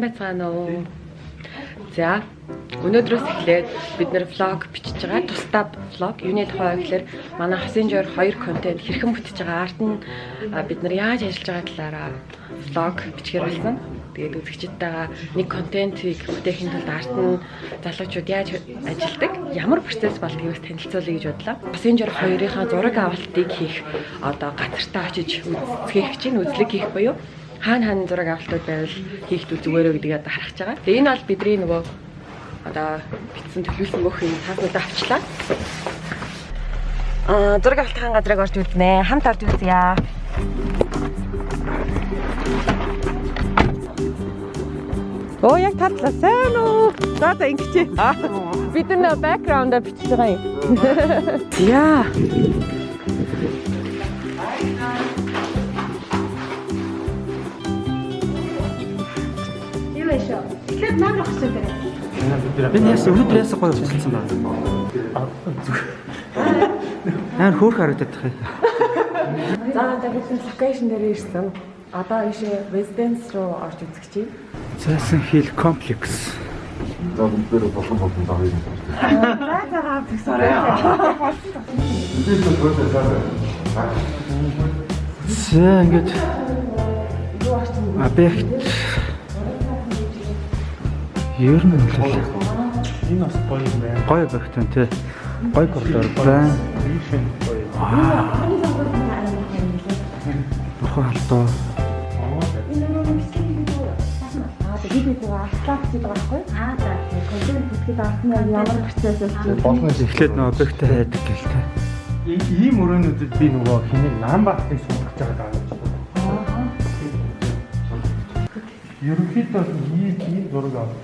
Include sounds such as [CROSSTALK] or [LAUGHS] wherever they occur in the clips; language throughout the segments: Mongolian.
байцгаана уу? За өнөөдрөөс эхлээд бид нэр влог бичиж байгаа. Тусдаа влог. Юуны тухай гэхээр манай хасын жоор хоёр контент хэрхэн бүтэж байгаа. Арт нь бид нар яаж ажиллаж байгаа талаараа влог бичгээр болсон. Тэгээд үзэгчдтэйгээ нэг контентыг бүтээхийн тулд арт нь залуучууд яаж ажилладаг, ямар процесс болдгийг бас танилцуулъя гэж бодлоо. Жоор хоёрынхаа зураг авалтыг хийх одоо газартаа очиж үзэх чинь үзлэг хийх буюу хаана хаана зураг авалтууд байвал хийх дүү зүгээрөө гэдгийг одоо харах байгаа. Тэгээ энэ бол бидний нөгөө одоо битсэн төлөвлөсөн мөхийг таснуудаа авчлаа. Аа зураг авалтын газрыг орж үзнэ. Хамт орж үзье. Оо яг татлаа сайн уу? За за ингэж. Бид нэ бэкграунд бичиж байгаа юм. Яа. Авах юм байна. Би яасан өнөөдөр яасан гоё болчихсон байна. Амар хөөх харагдаад тах. За тэгээд локейшн дээр ирсэн. Одоо ийшээ residence руу орж үзэх чинь. Зайсан хил комплекс. За бүгдээр болон болон даа юм. За за хаа тэгсэн. Бид л өөрөө цаасаа. За ингээд объект Ер нь бол Энэ бас гоё юм байна. гоё байна тий. Гоё коридор байна. Бурхан халтаа. Болно Эхлээд нөө объектаа хайдаг гэл тий. Ийм өрөөнүүдэд би нөгөө хинэг нам баахыг сунгаж байгаа даа Ерөнхийдөө ийм ийм зураг авах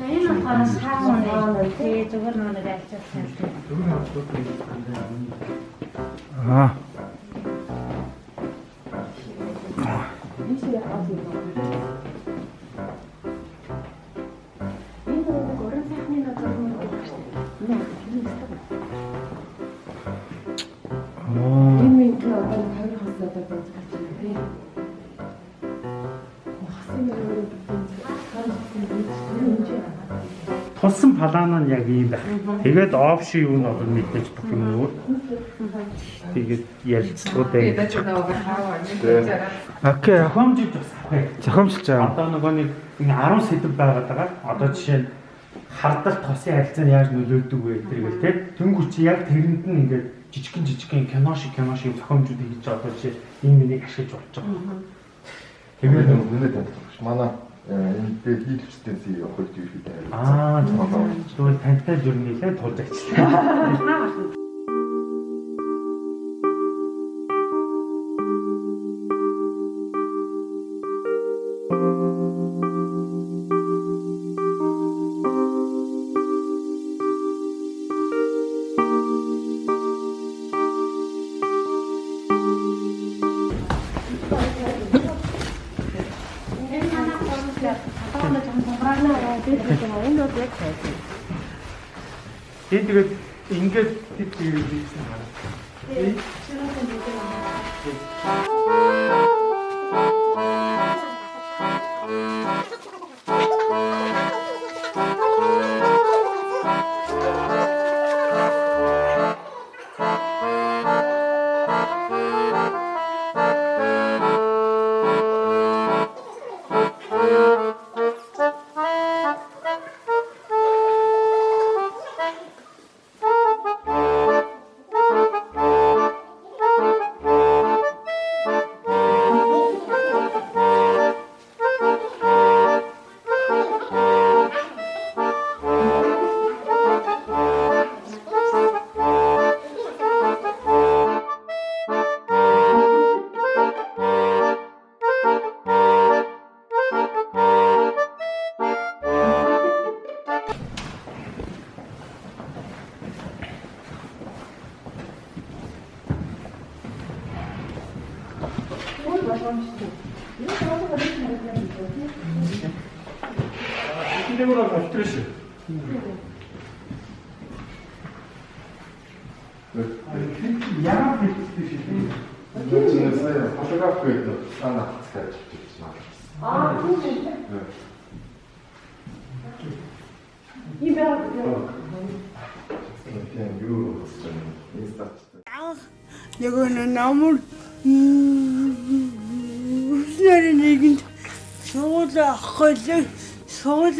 Энэ болохоор саун нэг тий зүгээр нэг альчсан. Аа. энэ Тулсан палаан нь яг ийм байх. Тэгээд офши юу нь одоо мэдээж бүх юм өөр. Тэгээд ярилцлагуудаа хийж Окей. Хомжиж бас авах. Зохиомжлж байгаа. Одоо нөгөө нэг ингээ 10 сэдв байгаад байгаа. Одоо жишээ нь хардалт тосын харилцаанд яаж нөлөөлдөг вэ гэдэргээл тий. Тэнгүү чи яг тэрэнд нь ингээ жижигхэн жижигхэн кино шиг кино шиг зохиомжууд хийж байгаа. Одоо жишээ энэ миний ашиглаж болж байгаа. Тэгээд нэмээд танилцуулж манай энэ дээр хийлвчтэй зүй явах гэж ирэхэд Аа зүгээр тантай нэлээд тулж ажиллаа. [LAUGHS] Тэгээд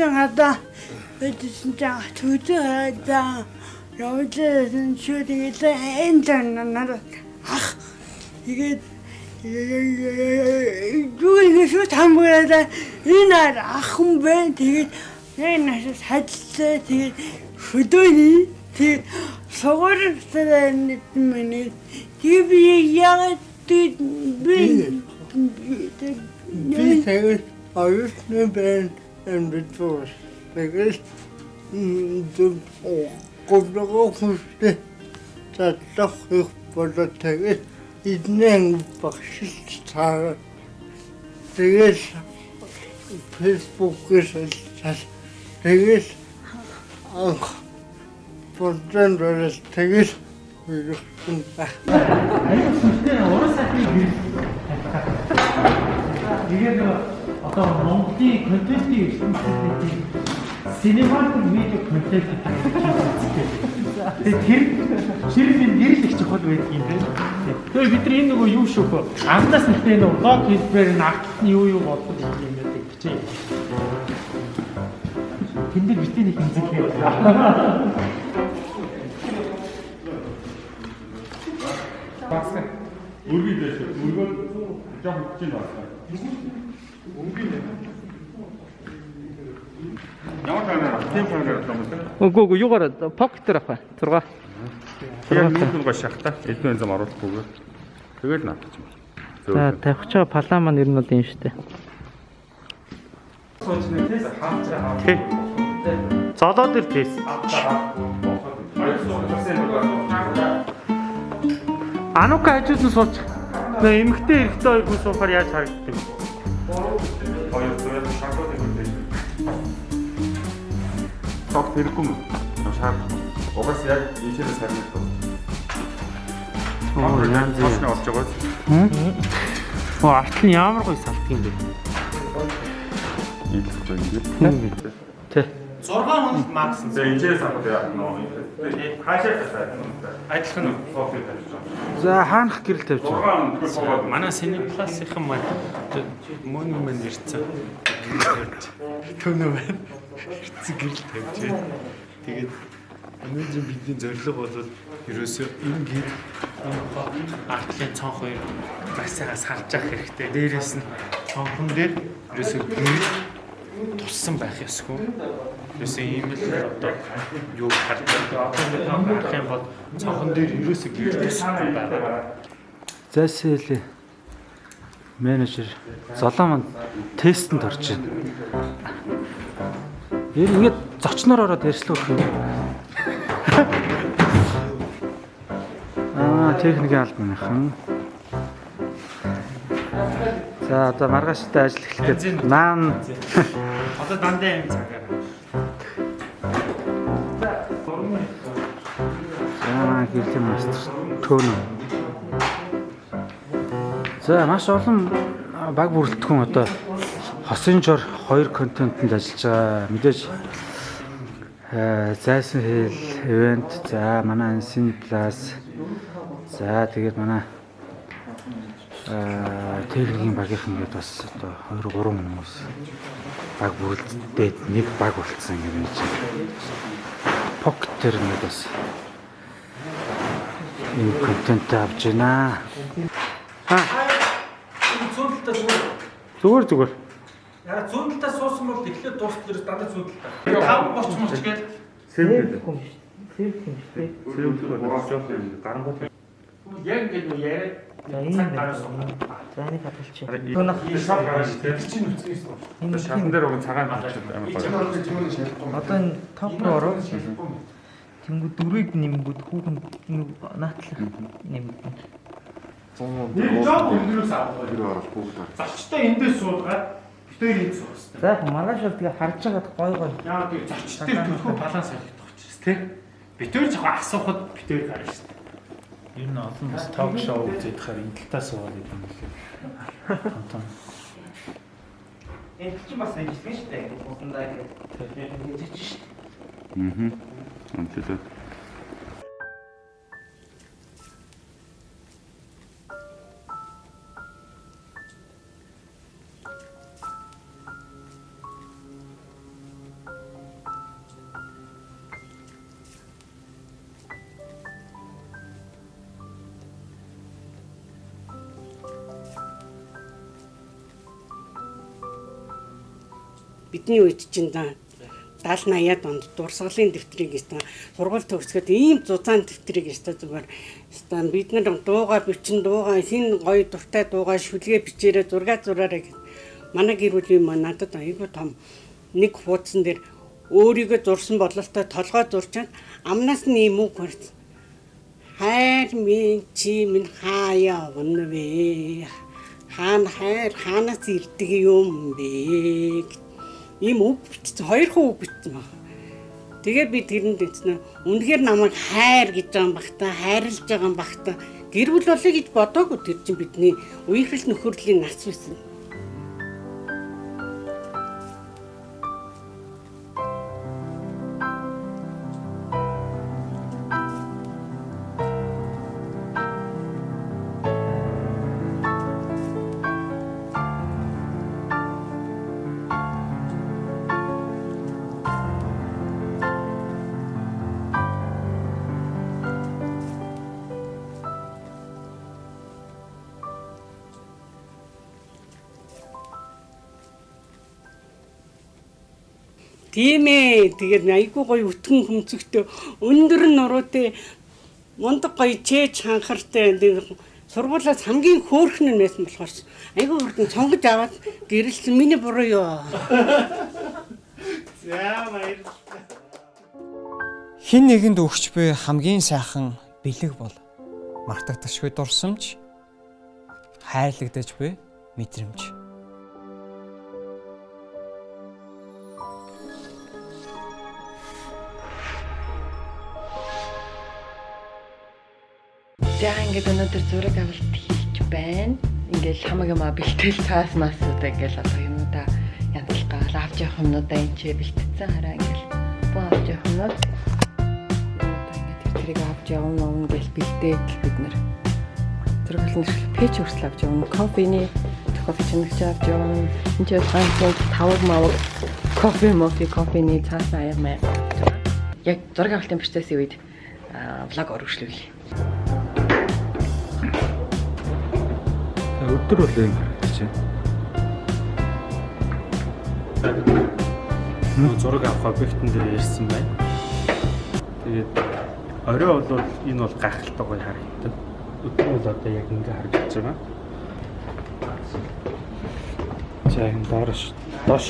суулаа гадаа бидсэн чаа төдөө хадаа явуулсан шүү тэгээд энэ танаар ах тэгээд юу шүү тамгаараа энэ ах хүн бэ? Тэгээд энэ нас хадлаа тэгээд хөдөөний тэгээд сугаартай нэг миний. Тийм яг би би тэгээд оюутны бэн энэ тэгээд дэм говногоо хүстэй татлах их болоо тэгээд иднэн багшилт цаа тэгээд фэйсбүүкээс тэгээд анх Бодсон дөрөс тэгэл ирсэн ба. Аюул сүнтэй уран сайхны гэрэл. Тэгээд одоо Монголын контентын ертөнцийн синематик видео контент Тэгээд тэр ширмийн гэрэл их чухал байдаг юм байна. Тэгээд бид нар энэ нөгөө юу шүүх вэ? Анхнаас нэгтээ нөгөө лог хэлбэр нь артлын юу юу боддог юм байдаг бичээ. Тэнд дээр битээ нэг хэмзэг Багсаа. Өргөй дэш. Өргөө жоох хүч нь байна. Ямар камера? Тийм камера байна. Үгүй үгүй юугаар покет дээр авах. 6. Тэгээд нэг гоо шахта. Эдний зам оруулахгүйгээр. Тэгээд наадчих юм. За тавих чаа палаа маань ер нь бол юм шүү дээ. Тий. Золоо дээр тийс. Анука хажуусан сууч. Нөө эмгтэй эрэгтэй хоёр хүн суухаар яаж харагддаг? Хоёр зүгээр шахтад юм. Тог тэргүй юм. Шахт. Угаас яг ийшээс тоо. Оо янз бүр. Тосны олж байгаа. Оо артлын ямар гоё салдаг юм бэ? Ийм л юм. Тий. 6 хоног макс. Тэгээ ийшээс авах яа. Нөө. Хаашаа тасаад. Адилхан уу? Софт тавьж байгаа. За хаанах гэрэл тавьж байна. 6 хоног Манай Cineplex-ийн маань мөн юм ирсэн. Төнөө байна. Ирсэн гэрэл тавьж байна. Тэгээд өнөөдөр бидний зорилго бол ерөөсөө ингээд артлын цонх хоёр бас сайхан сарж явах хэрэгтэй. Дээрээс нь цонхон дээр ерөөсөө гэрэл туссан байх ёсгүй. Ерөөсөө ийм л одоо юу хардаг. Юм бол цонхон дээр ерөөсөө гэрэл тусахгүй байгаа. Зайсэл менежер золоо маань тестэнд орж байна. Нь ингэж зочноор ороод ярьслах юм. Аа, техникийн албаныхан. За одоо маргааштай ажил эхлэхэд наан Одоо дандаа юм цагаар. Аа, гэрлийн мастер төөнө. За маш олон баг бүрэлдэхүүн одоо хосын жор хоёр контентэнд ажиллаж байгаа. Мэдээж зайсан хэл ивент за манай ансын плюс за тэгээд манай э техникийн багийнхан гэдэг бас одоо 2 3 хүмүүс баг бүрэлдээд нэг баг болцсон юм чинь. Төр нэг бас энэ контент авч байна. Зүүнтэлтэй зүгээр. Зүгээр зүгээр. Яа зүүнтэлтэй суусан бол тэгэхээр дуустал ерөөс дандаа зүүнтэлтэй. 5 30 мөч гээд Сэвдэл. Сэвдэл боож жоох юм. Гарангуут. яг ингэ нөө яриад цаг гараас За энийг хадгалчих. Түүнх шав гараж тэр чинь үцгээс тоо. Одоо шатан дээр уг цагаан болчиход амар гоё. Одоо энэ топ руу ороо. Тэнгүү дөрвийг нэмгүүд хүүхэн наатлах нэмгүүд. нэг жоо өдрөөс авах. орол бүгд орж. Зочтой эндээс суулгаад битээр суух хэрэгтэй. За маргааш бол тэгээ харж байгаад гой гой. Яа тийм зочтой төлхөө баланс ойлгох учраас тий. Битээр жоохон асуухад битээр гарна шүү дээ. Ер нь олон бас ток шоу үзээд хахаар энэ талтаа суугаад идэв юм лээ. Хантан. Энэ чинь бас ажилласан шүү дээ. Усандаа ингээд хийж шүү дээ. Аа. Амтлаа. Бидний үед чинь 70 80-аад онд дурсгалын дэвтрийг гэсэн сургууль төгсгöd ийм зузаан дэвтрийг өстой зүгээр. Өстой бид нар дуугаа бичин дуугаа хин гоё дуртай дуугаа шүлгээ бичээрээ зураг зураараа гэж манай гэр бүлийн маань надад айгүй том нэг хуудсан дээр өөрийгөө зурсан бодлолтой толгой зурчаад амнаас нь ийм үг барьсан хайр минь чи минь хаяа явна вэ хаана хайр хаанаас ирдэг юм бэ ийм үг бичсэн хоёр хүн үг бичсэн баг. Тэгээд би тэрэнд эцнэ үнэхээр намайг хайр гэж байгаа багта хайрлаж байгаа багта гэр бүл болоё гэж бодоогүй тэр чинь бидний үеийнхэл нөхөрлийн нац байсан. Тийм ээ. Тэгээд айгүй гоё өтгөн хөмцөгтэй өндөр нуруутай мундаг гоё чээж ханхартай сургуулиас хамгийн хөөрхөн нь байсан болохоор айгүй хурдан цонгож аваад гэрэлсэн миний буруу юу. [LAUGHS] За баярлалаа. Хин нэгэнд өгч буй хамгийн сайхан бэлэг бол мартагдашгүй дурсамж хайрлагдаж буй мэдрэмж. За ингээд өнөөдөр зураг авалт хийж байна. Ингээд хамаг юм а бэлтгэл цаас маасуудаа ингээд одоо юмудаа янзлгаал авч явах юмудаа энэ ч бэлтгэсэн хараа ингээд боо авч явах юмуд ингээд тэр тэрийг авч явна уу гэж бэлдээд бид нэр зураг авалт пэйж хүртэл авч явна. Кофений кофе чимэгч авч явна. Энд ч ганцхан тавг мавг кофе мофи кофений цаас аяг маяг. Яг зураг авалтын процессын үед влог оруулшлаа өдөр бол юм харагдаж байна. Нөө зураг авах объектын дээр ярьсан байна. Тэгээд орой бол энэ бол гайхалтай гоё харагддаг. Өдөр бол одоо яг ингэ харагдаж байгаа. За энэ доош доош.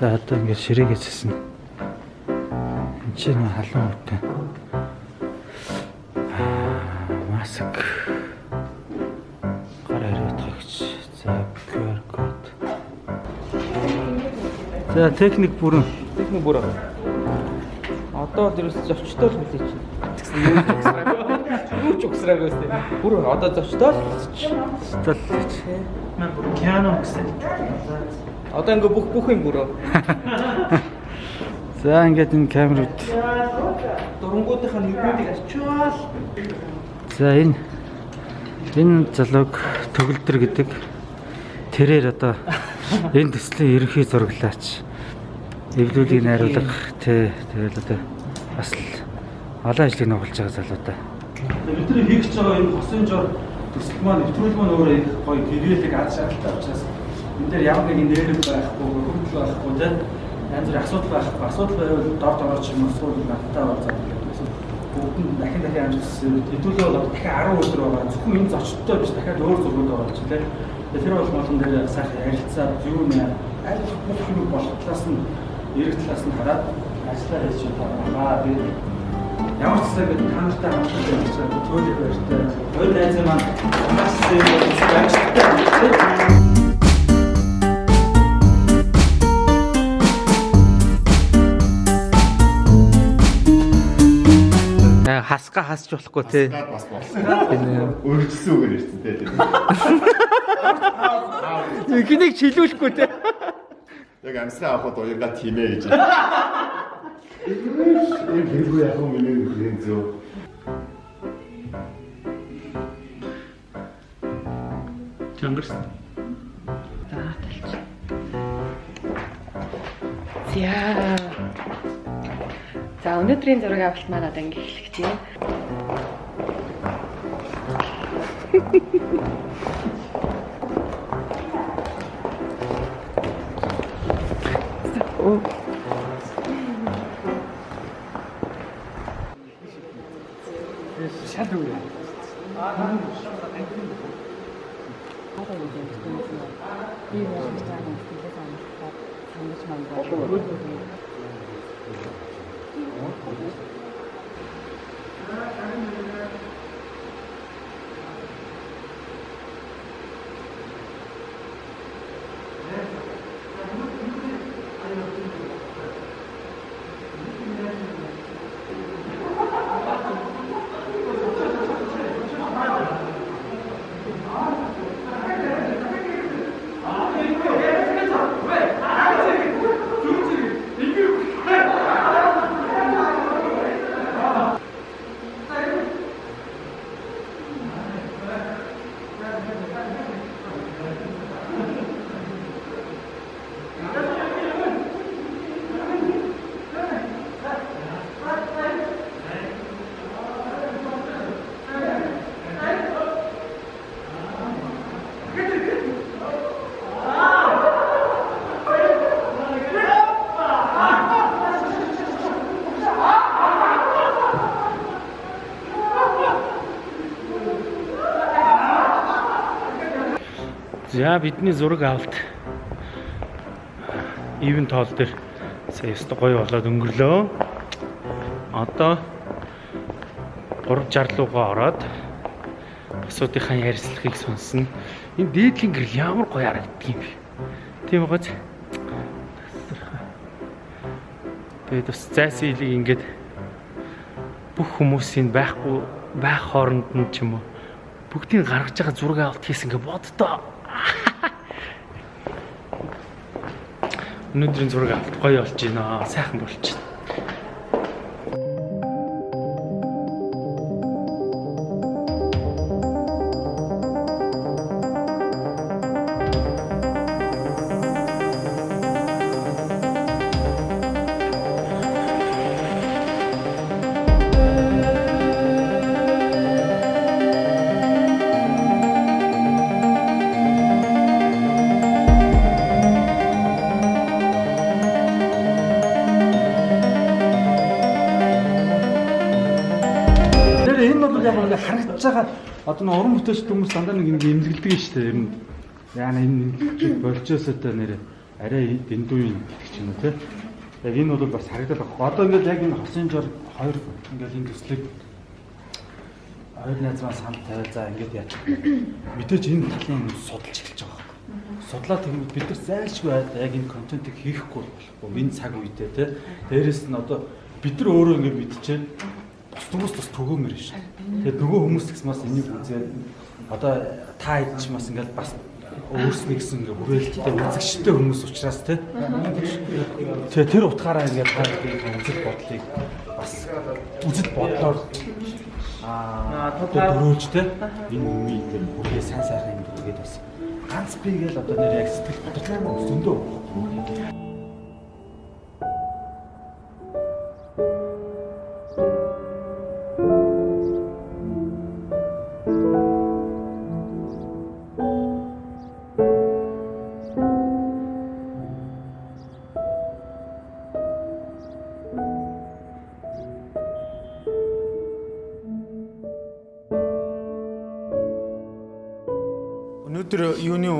За одоо ингэ ширээгээссэн. Энд чинь халуун үтэн. Маск гар хариуцагч за QR код. За техник бүрэн. Техник бүрэн одоо л ерөөс зочтой л хүлээж байна юу ч угсраагүй өстэй бүр одоо зочтой л зочтой л мэн бүр пиано гэсэн. Одоо ингээ бүх бүх юм бүрөө За ингээд энэ камерууд. Дурангуудынхаа нүдүүдийг ачаал За энэ энэ залууг төгөлдөр гэдэг тэрээр одоо энэ төслийн ерөнхий зураглаач эвлүүлгийг найруулга тэ тэгэл одоо бас олон ажлыг нөхөлж байгаа залуу да. Бидний хийх гэж байгаа энэ хосын жор төсөл маань нэвтрүүл маань өөрөө их гоё гэрээлэг аз шаардлага учраас энэ дээр ямар нэгэн нэрэлэг байхгүй хөргөл байхгүй тэ янз бүрийн асуудал байхгүй асуудал байвал дорд орооч юм эсвэл надтай уулзаад бүгд нь дахин дахин амжилтсан. Хэдүүлээ бол дахин 10 өдөр байгаа. Зөвхөн энэ зочдтой биш дахиад өөр зургууд байгаа ч тийм. Тэр бол молон дээр сайхан ярилцаад юу нэ аль бүх юм болох талаас нь эрэг талаас нь хараад ажиллаа хийж байгаа. Би ямар ч зүйл бид танартай хамтдаа ажиллаж төөлөг баяртай. Хоёр найз маань бас юм байна. Хасга хасч болохгүй те. Бас болсон. Өргөжсөн үгээр ирсэн тий. Эхнийг чилүүлэхгүй те. Яг амсгаа авахд уянга тиймээ гэж. Энэ хэрэггүй яг юм миний нэг зөө. Чангарсан. За талч. За. За өнөөдрийн зураг авалт маань одоо ингэ эхлэх тийм. Оо. Шал үү. За бидний зураг авалт ивент тоол дээр сая өстө гоё болоод өнгөрлөө. Одоо 360 руугаа ороод асуудынхаа ярилцлагыг сонсно. Энэ дээдлийн гэрэл ямар гоё харагддаг юм бэ? Тийм гоц. Тэгээд бас зайсан илийг ингээд бүх хүмүүсийн байхгүй байх хооронд нь ч юм уу бүгдийг гаргаж байгаа зураг авалт хийсэн ингээ боддоо. Өнөөдрийн зураг авалт гоё болж байна. Сайхан болж байна. Байгаа одоо нэг уран бүтээлч хүмүүс дандаа нэг ингээ эмзэглдэг нь шүү дээ. Ер нь яана энэ болжсоотой нэр арай дэндүү юм гэдэг юм уу те. Яг энэ бол бас харагдаад байгаа. Одоо ингээд яг энэ хосын жор хоёр ингээд энэ төслийг хоёр найзмаа санд тавиал за ингээд яач. Мэдээж энэ талын судалж эхэлж байгаа байхгүй. Судлаа тэгвэл бид нар зайлшгүй яг энэ контентыг хийхгүй болохгүй. Энэ цаг үедээ те. Дээрээс нь одоо бид нар өөрөө ингээд мэдчихээн бус хүмүүс бас төгөөмөр шүү. Тэгээд нөгөө хүмүүс гэсэн бас энийг үзээд одоо та хэд ч бас ингээд бас өөрснөө гэсэн ингээд хүрээлттэй үзэгчтэй хүмүүс учраас те. Тэгээ тэр утгаараа ингээд та үзэл бодлыг бас үзэл бодлоор аа дөрөөж те энэ үеий тэр бүхий сайн сайхан юм гэдэг бас ганц би гээл одоо нэр яг сэтгэл бодлоо зөндөө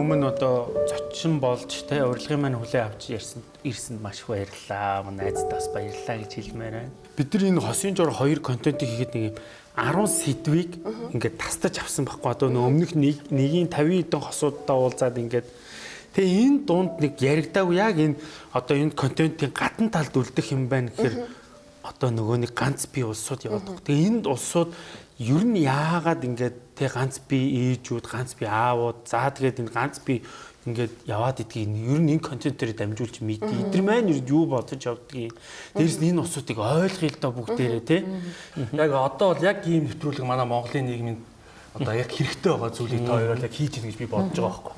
өмнө одоо зочин болж те урилгын маань хүлээ авч ярьсан ирсэнд маш их баярлалаа. Манай найзад бас баярлалаа гэж хэлмээр байна. Бид нар энэ хосын жор хоёр контентыг хийхэд нэг юм 10 сэдвийг ингээд тастаж авсан байхгүй одоо өмнөх нэг нэгийн 50 хэдэн хосуудаа уулзаад ингээд тэгээ энэ дунд нэг яригдаагүй яг энэ одоо энэ контентын гадна талд үлдэх юм байна гэхээр одоо нөгөө нэг ганц бие улсууд яваад. Тэгээ энд улсууд ер нь яагаад ингээд тэг ганц бие ээжүүд, ганц бие аавууд, за тэгээд энэ ганц бие ингээд яваад идгийг ер нь энэ контент дээр дамжуулж мэдээ. Эдгээр маань ер нь юу бодож явдгийг. Дээрс нь энэ усуудыг ойлгоё л доо бүгдээрээ тий. Яг одоо бол яг ийм нэвтрүүлэг манай Монголын нийгмийн одоо яг хэрэгтэй байгаа зүйлийг та хоёроо яг хийж ийн гэж би бодож байгаа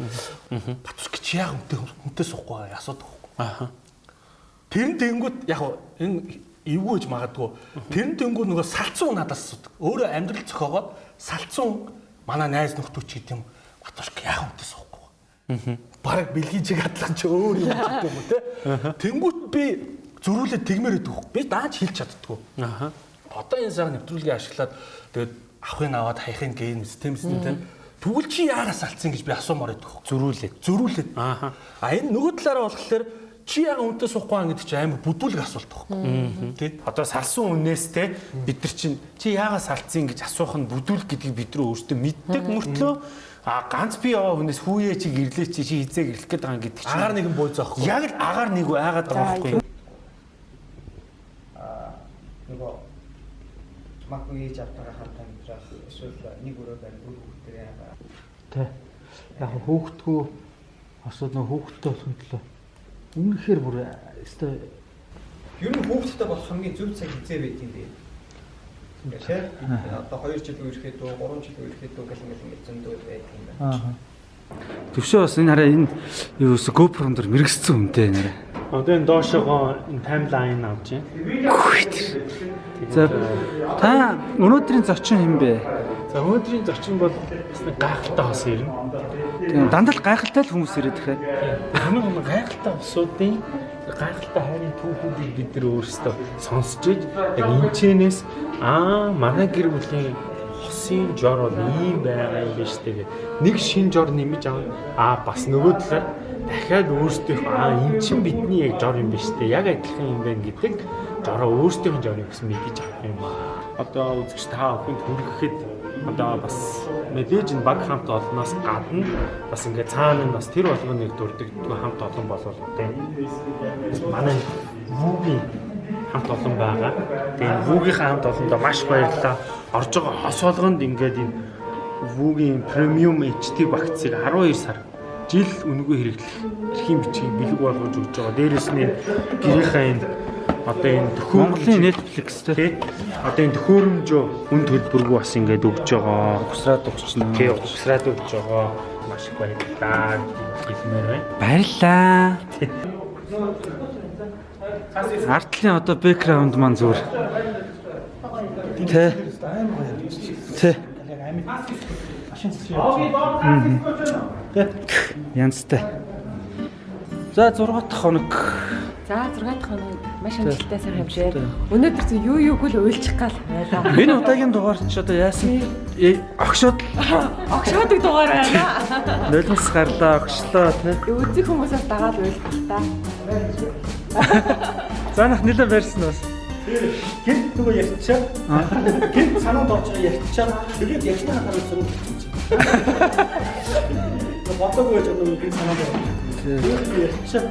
байхгүй. Батус чи яг үнтэй үнтэй суухгүй асуудаг байхгүй. Аа. Тэр нь тэнгүүд яг энэ эвгүй гэж магадгүй. Тэр нь тэнгүүд нөгөө салцуу надаас асуудаг. Өөрөө амьдрал зохиогоод салцуу манай найз нөхдөд ч гэдэм Батус яг үнтэй суухгүй. Бараг бэлгийжиг хадлах чи өөр юм [LAUGHS] гэдэг юм те. Тэнгүүт би зөрүүлээд тэгмээр өгөх. Би дааж хэлж чаддгүй. Аа. Одоо энэ сар нэвтрүүлгийг ашиглаад тэгээд авахын аваад хаяхын гейм систем систем те. Тэгвэл чи яараас алдсан гэж би асуумаар байдаг. Зөрүүлээд. Зөрүүлээд. Аа. А энэ нөгөө талаараа болохоор чи яг үнтэй суухгүй байгаа гэдэг чинь амар бүдүүлэг асуулт байхгүй. Тэ? Одоо салсан үнээс те бид нар чинь чи яагаас салцсан гэж асуух нь бүдүүлэг гэдгийг бид нар өөрсдөө мэддэг мөртлөө А ганц би яваа хүнээс хүүе чи гэрлээ чи чи хизээ гэрлэх гээд байгаа гэдэг чинь агаар нэгэн бууз аахгүй. Яг л агаар нэг үү айгаад байгаа байхгүй. Аа нөгөө маггүй ээж автагаа хамтаа амьдрах эсвэл нэг өрөө барь дөрөв хүүхдтэй яагаа. Тэ. Яг хүүхдгүү асууд нөө хүүхдтэй болох төлөө үнэхээр бүр өстой Ер нь хүүхдтэй болох хамгийн зөв цаг хизээ байт юм бэ? Тийм. Одоо 2 жил үерхэд үү, 3 жил үерхэд үү гэх юм ингээд зөндөө байдаг юм байна. Аа. Төвшөө бас энэ хараа энэ юу өсө GoPro дээр мэрэгцсэн үнтэй нэрэ. Одоо энэ доошогоо энэ таймлайн авч байна. За та өнөөдрийн зочин хэм бэ? За өнөөдрийн зочин бол бас нэг гайхалтай хос ирнэ. Тийм дандаа л гайхалтай л хүмүүс ирээд ихэ. Хамгийн гол нь гайхалтай усуудын гайхалтай хайрын түүхүүдийг бид нар өөрсдөө сонсч иж яг энэчнээс аа манай гэр бүлийн хосын жор бол ийм байгаа юм биш тэгээд нэг шин жор нэмж аваа аа бас нөгөө талаар дахиад өөрсдийнх аа эн чин бидний яг жор юм биш үү яг адилхан юм байна гэдэг жороо өөрсдийнх нь жорыг бас мэдэж авах юм аа одоо үзэгч та бүхэнд хүрэхэд одоо бас мэдээж энэ баг хамт олноос гадна бас ингээд цаана нь бас тэр болгоныг дурдаг хамт олон болвол тийм манай вүүгийн хамт олон байгаа. Тэгээд вүүгийнхаа хамт олондоо маш баярлалаа. Орж байгаа хос болгонд ингээд энэ вүүгийн премиум HD багцыг 12 сар жил үнэгүй хэрэглэх эрхийн бичгийг бэлэг болгож өгч байгаа. Дээрээс нь гэрийнхаа энэ одоо энэ Монголын Netflix тий. Одоо энэ төхөөрөмжөө үн төлбөргүй бас ингээд өгч байгаа. Угсраад өгч Тий, угсраад өгч байгаа. Маш их баярлалаа хэлмээр байна. Баярлаа. Артлын одоо бэкграунд маань зүгээр. Тэ. Тэ. Янзтай. За 6 дахь хоног. За 6 дахь хоног маш амжилттай сайхан хэмжээ. Өнөөдөр зөв юу юуг л уйлчих гал байлаа. Энэ удаагийн дугаар ч одоо яасан э, огшоод Огшоодаг дугаар байна. нулимс гарлаа огшлоо тий. Үзэг хүмүүсээс дагаад уйлчих та. Занах нэлээд барьсан бас. Гэнт нөгөө ярьчаа. Гэнт санаанд орж байгаа ярьчаа. Тэгээд ярьсны хатаар зөв. Батаг байж байгаа нөгөө гэнт санаанд орж. Тэгээд ярьчаа.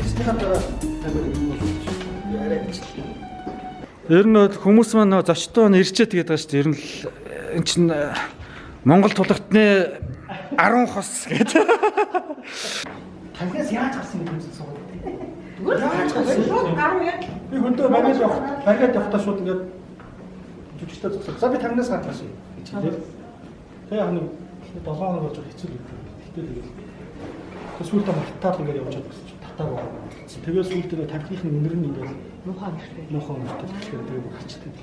Ярьсны хатаар Ер нь бол хүмүүс маань нөө зочдоо нь ирчээ тэгээд байгаа шүү дээ. Ер нь л эн чин э, Монгол тулгтны 10 хос гэдэг. Танхаас яаж гарсан юм бэ суугаад. Яаж гарсан? Гарав яг би хөндөө багаж явах. Багаж явахдаа шууд ингээд жүжигчтэй зогсоо. За би танаас гаднаас гэж хэлээ. Тэгээ хань 7 хоног болж хэцүү л гэдэг. Тэгтээ тэгэл. Тэгээ сүүлдээ мартаад ингээд явж чадсан чинь татаа боо. Тэгээ сүүлдээ тавхихын өнөр нь ингээд Муухай мөртэй. нохоо мөртэй тэгэхээр тэгээ хачдаг.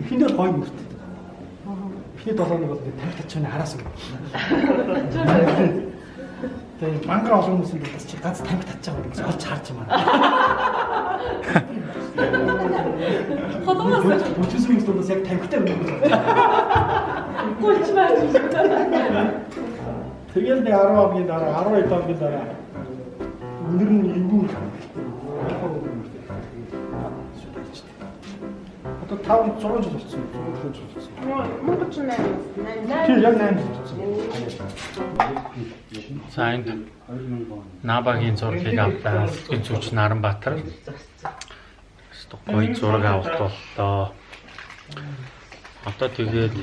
Эхэндээ гоё мөртэй. Эхний 7 хоног бол ингээд тавх тачааны араас ингээд. Тэгээ банкра олон хүмүүс ингээд чи ганц тавх татчих байгаа гэж олж харж байна. Холоос Бүчис хүмүүс яг тавхтай байна. гулч маа. Тэгэл нэг 10 хоногийн дараа 12 хоногийн дараа өнөр нь эвгүй Одоо 5 6 жил болсон. 6 жил болсон. Монгол ч нэр Тийм яг 8 жил болсон. За энд Набагийн зургийг авлаа. Энэ зүч Наранбаатар. гоё зураг авалт боллоо. Одоо тэгээд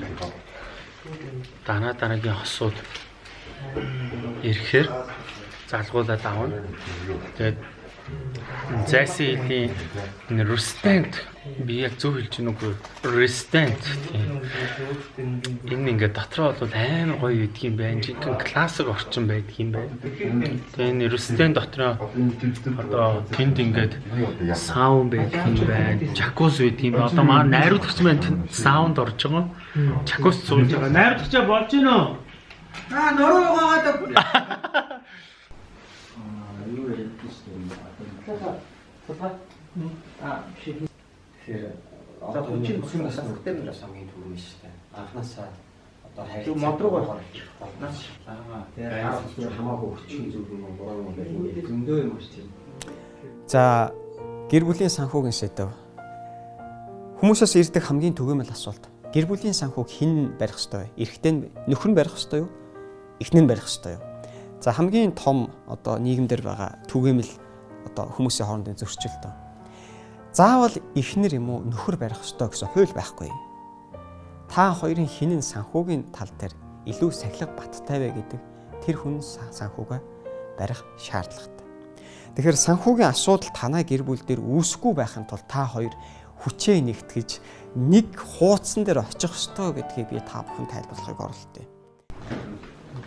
данаа дараагийн хосууд ирэхээр залгуулад авна. Тэгээд зайсан илийн restant би яг зөв хэлж байна уу? Restant тийм. Энэ ингээд дотроо бол амар гоё үйдэг юм байна. Жинхэнэ классик орчин байдаг юм байна. Тэгээ энэ restant дотроо одоо тэнд ингээд саунд байдаг юм байна. Jacuzzi байдаг юм. Одоо маа найруулагч маань тэнд саунд орж байгаа. Jacuzzi сууж байгаа. Найруулагчаа болж гинөө. Аа нөрөө байгаа [LAUGHS] юу ярьдаг шүү дээ. Одоо аа биш. Тэгэхээр одоо хүчин бүхэн бас бүртээр нь бас хамгийн түрүү нь шүү дээ. Анханасаа одоо хайр модрог байх. Нас аа тэгээд хамаагүй хүчин зүйл юм бороо юм байх. Зөндөө юм шүү дээ. За гэр бүлийн санхүүгийн сэдв. Хүмүүсээс ирдэг хамгийн түгээмэл асуулт. Гэр бүлийн санхүүг хэн барих ёстой вэ? Эрэгтэй нь нөхөр нь барих ёстой юу? Эхнэр нь барих ёстой юу? За хамгийн том одоо нийгэмдэр байгаа түгээмэл одоо хүмүүсийн хоорондын зөрчил тоо. Заавал эхнэр юм уу нөхөр барих ёстой гэсэн хууль байхгүй. Та хоёрын хинэн санхүүгийн тал дээр илүү сахилга баттай вэ гэдэг тэр хүн санхүүгээ барих шаардлагатай. Тэгэхээр санхүүгийн асуудал танай гэр бүл дээр үүсэхгүй байхын тулд та хоёр хүчээ нэгтгэж нэг хуудсан дээр очих ёстой гэдгийг би та бүхэн тайлбарлахыг оролдъё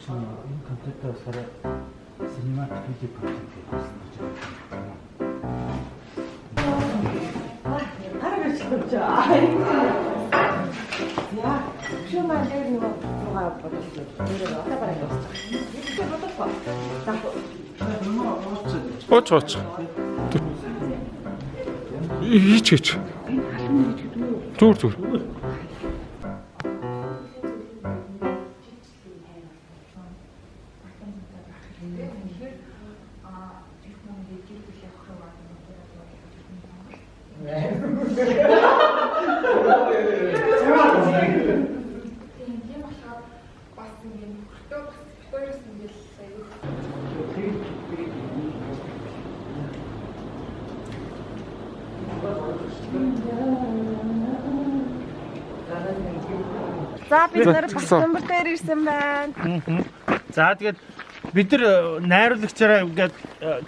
чинь энэ компьютер усаараа синематик видео проект хийсэн гэж байна. Арга чимч аа. Яа, шүү маань дээр нэг руугаа бодсон. Тэр одоо бараг явсан. Юу бодохгүй. Оч оч. Хийч хийч. Зүр зүр. Нэр Батбомбар дээр ирсэн байна. За тэгээд бид нар найруулагчаараа ингээд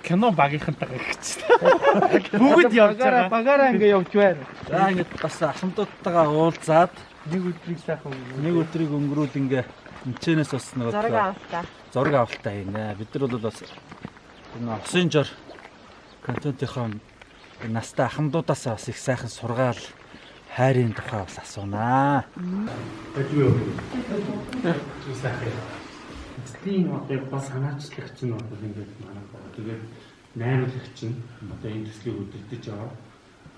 кино багийнхантайгаа ирчихсэн. Бүгд явж байгаа. Багаараа ингээд явж байна. За ингээд бас ахмадуудтайгаа уулзаад нэг өдрийг сайхан нэг өдрийг өнгөрүүл ингээ энэчнээс бас нэг Зураг авалтаа. Зураг авалтааийнэ. Бид нар бол бас энэ осын жор контентынхаа настай ахмадуудаас бас их сайхан сургаал хайрын тухай бас асуунаа. Эцлийн одоо бас санаачлагч нь одоо ингээд манай байгаа. Тэгээд найруулагч нь одоо энэ төслийг өдөртөж байгаа.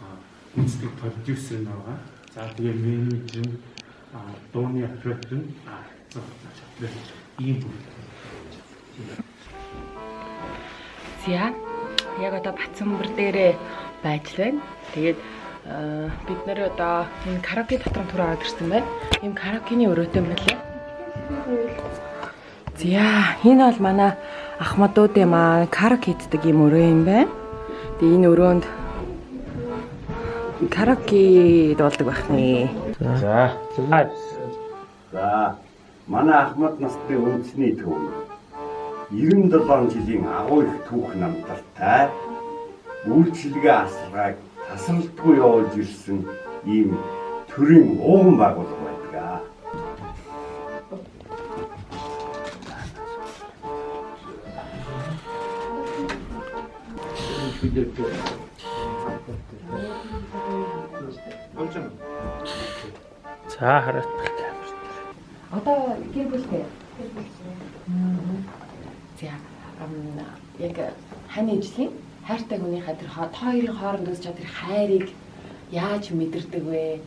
Аа үндэслэг продюсер нь байгаа. За тэгээд менежер нь дууны оператор нь аа ийм бүр. За яг одоо Батсамбар дээрээ байж байна. Тэгээд бид нэр одоо энэ караоке дотроо түр аваад ирсэн байна. Ийм караокений өрөөтэй юм байна лээ. За энэ бол манай ахмадууд юм аа караоке хийдэг юм өрөө юм байна. Тэгээ энэ өрөөнд караоке дуулдаг байх нэ. За. За. Манай Ахмад насны үндэсний төв. 97 жилийн агуу их түүх намтартай үйлчлэгээ асалгааг тасралтгүй явуулж ирсэн ийм төрийн ууган байгууллага байдаг. За хараад Одоо гэр бүлтэй. За яг хань ижлийн хайртай хүнийхээ тэр хоёрын хооронд үүсэж байгаа тэр хайрыг яаж мэдэрдэг вэ?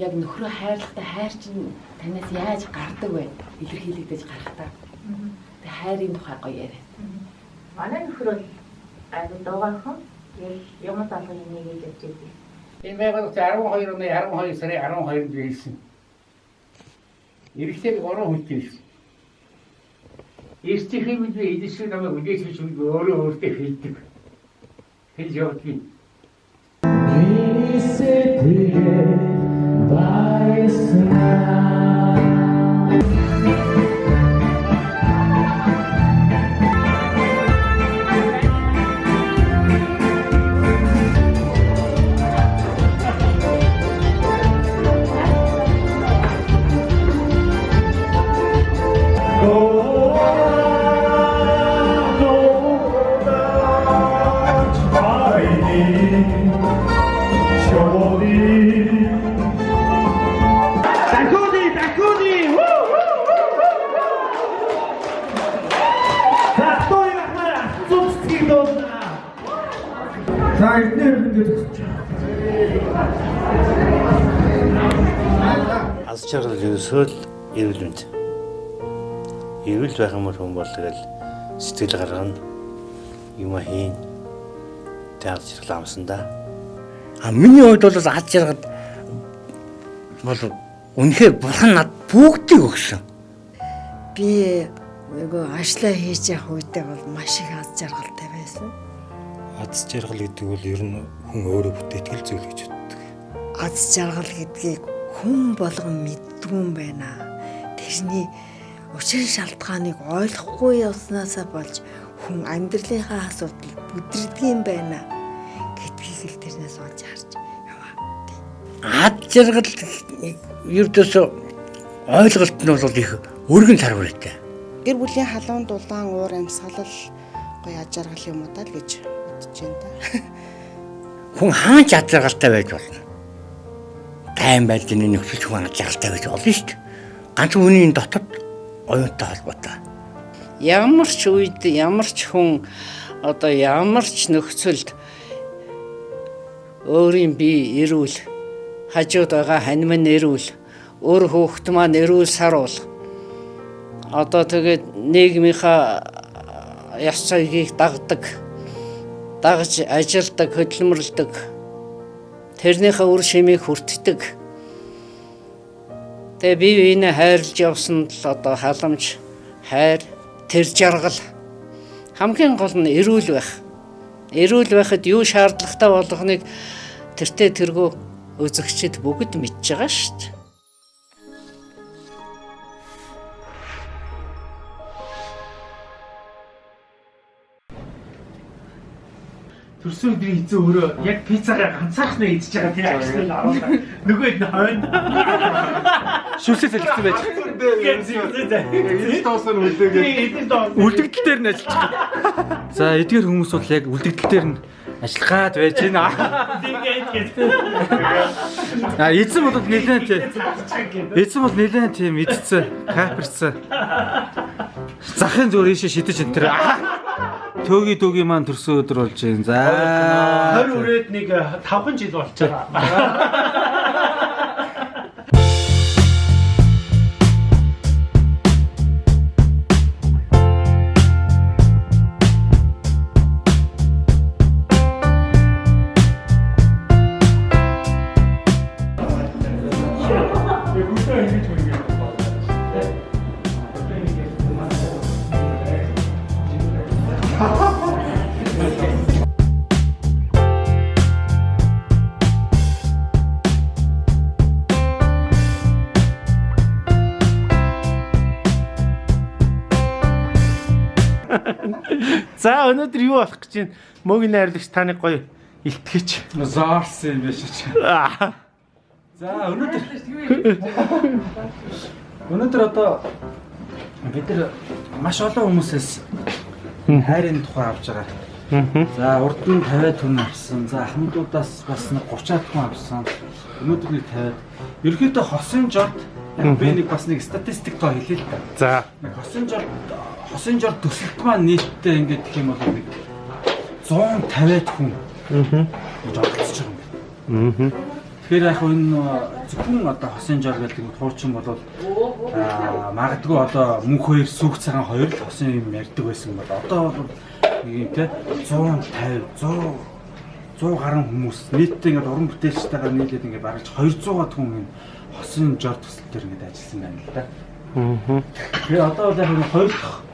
Яг нөхрөө хайрлахтаа хайр чинь танаас яаж гардаг вэ? Илэрхийлэгдэж гарахтаа. Тэг хайрын тухай гоё яриа. Манай нөхөр бол айгу дуугархан юм талын нэг гэж явж байдаг. Энэ байгууллагч 12 оны 12 сарын 12-нд биелсэн. Иргэдэг 3 хүнтэй байсан. Эртний бид эдгэшиг намайг үдээч бид өөрөө өөртөө He's your king. Mini City. Ерөөсөө л эрүүл мэнд. Эрүүл байх юм бол хүн бол тэгэл сэтгэл гаргана. Юм хийн. Аз жаргал амсан да. А миний хувьд бол аз жаргал бол үнэхээр бурхан над бүгдийг өгсөн. Би нөгөө ажлаа хийж явах үедээ бол маш их аз жаргалтай байсан. Аз жаргал гэдэг бол ер нь хүн өөрөө бүтээтгэл зүйл гэж боддог. Аз жаргал гэдгийг хүн болгон мэддгүй юм байна. Тэрний учир шалтгааныг ойлгохгүй явснаасаа болж хүн амьдралынхаа асуудал бүдрдэг юм байна гэдгийг л тэрнээс олж харж Аз жаргал ердөөсөө ойлголт нь бол их өргөн тарвартай. Гэр бүлийн халуун дулаан уур амьсгалал гоё аж аргал юм уу даа л гэж бодож байна да. Хүн хаан ч аз жаргалтай байж болно. Тайм байдлын нөхцөл хүн жаргалтай байж болно шүү дээ. Ганц хүний дотор оюунтай холбоотой. Ямар ч үед ямар ч хүн одоо ямар ч нөхцөлд өөрийн бие эрүүл хажууд байгаа хань минь эрүүл өөр хүүхэд маань эрүүл саруул одоо тэгээд нийгмийнхаа яс цагийг дагдаг дагж ажилдаг хөдөлмөрлөдөг тэрнийхээ үр шимийг хүртдэг. Тэгээ бие биенээ хайрлж явсан л одоо халамж хайр тэр жаргал. Хамгийн гол нь эрүүл байх. Эрүүл байхад юу шаардлагатай болгоныг тэртээ тэргүү үзэгчд бүгд мэдж байгаа шүү дээ. Төрсөн өдрийн эзэн өөрөө яг пиццагаа ганцаархнаа идчихэж байгаа тийм ажил нь аруулаа. Нөгөө хэд хойно. Шүлсээ салхицсан байж. Эдгээр тоосон үлдээгээ. Үлдэгдэл дээр нь ажиллаж байгаа. За эдгээр хүмүүс бол яг үлдэгдэл дээр нь ажиллах гад байж байна. А эзэн бол нэлээд тийм. Эзэн бол нэлээд тийм идцсэн, каперцсан. Захын зөөр ийшээ шидэж энэ тэр. Төөги төөги маань төрсөн өдөр болж байна. За 20 үрээд нэг 5 жил болчихоо. [LAUGHS] За өнөөдөр юу болох гэж байна? Мөгийн найрлагч таныг гоё илтгэж. Заарсан юм биш ч. За өнөөдөр өнөөдөр одоо бид нар маш олон хүмүүсээс хайрын тухай авч байгаа. За урд нь 50 тонн авсан. За хамтуудаас бас нэг 30 тонн авсан. Өнөөдөр нэг 50. Ерөнхийдөө хосын жод би нэг бас нэг статистик тоо хэлээ л да. За. Нэг хосын жод хосын жор төсөлт маань нийтдээ ингээд гэх юм бол нэг 150-аад хүн аа гэж оролцож байгаа юм байна. Тэгэхээр яг энэ зөвхөн одоо хосын жор гэдэг хуучин бол аа магадгүй одоо мөнх хоёр сүг цагаан хоёр л хосын юм ярьдаг байсан бол одоо бол нэг юм те 150 100 100 гаруй хүмүүс нийтдээ ингээд уран бүтээлчтэйгээ нийлээд ингээд бараг 200-аад хүн энэ хосын жор төсөл дээр ингээд ажилласан байна л да. Аа. Тэгээ одоо бол яг энэ хоёр дахь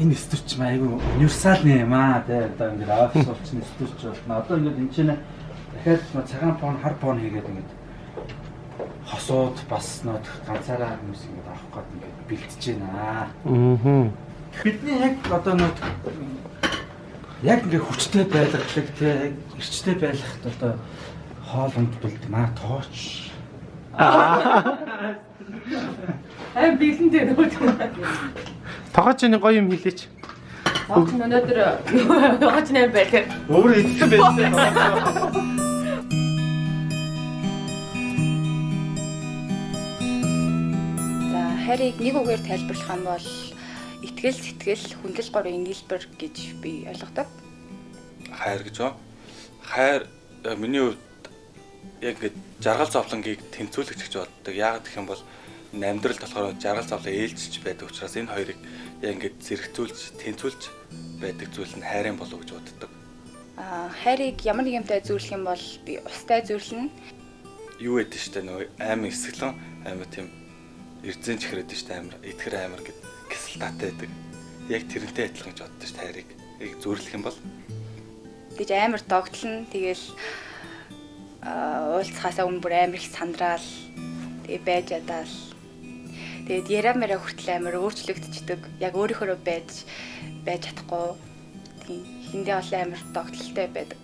энэ стүрч айгүй универсал юм аа тий одоо ингээд офис болчихсон стүрч болно. Одоо ингээд энэ чинь дахиад цагаан фон хар фон хийгээд ингээд хосууд бас нөт ганцаараа хүмүүс ингээд авах гээд ингээд бэлтэж байна. Аа. Бидний яг одоо нөт яг ингээд хүчтэй байлгадаг тий яг эрчтэй байлгахад одоо хоол унд бэлдмаа тооч. Аа. Аа бэлэн дээр нөө. Тогооч нэг гоё юм хэлээч. Огт өнөөдөр яваач нэр байлаа. Өөр идсэн байсан. За хайрыг нэг үгээр тайлбарлах юм бол итгэл, сэтгэл, хүндэл, горын нийлбэр гэж би ойлгодог. Хайр гэж ба. хайр э, миний хувьд яг ингээд жаргал зовлонгийг тэнцвүүлэгч гэж боддог. Яагаад гэх юм бол энэ амьдралд болохоор жаргал зовлон ээлжиж байдаг учраас энэ хоёрыг яг ингээд зэрэгцүүлж, тэнцвүүлж байдаг зүйл нь хайрын болов гэж боддог. Аа хайрыг ямар нэг юмтай зөвлөх юм бол би устай зөвлөнө. Юу гэдэг штэ нөгөө аймаг эсгэлэн аймаг тийм эрдзэн чихрэд штэ амар итгэр амар гэд кисэл татаа байдаг. Яг тэрнтэй адилхан гэж боддог штэ хайрыг. Яг зөвлөх юм бол гэж амар догтлно. Тэгэл аа уулзахаасаа өмнө бүр амар их сандраал тэгээ байж ядаал. Тэгээд яриа мэрэ хүртэл амар өөрчлөгдчихдөг. Яг өөрийнхөө байж байж чадахгүй. Тийм хиндээ бол амар догтлолтой байдаг.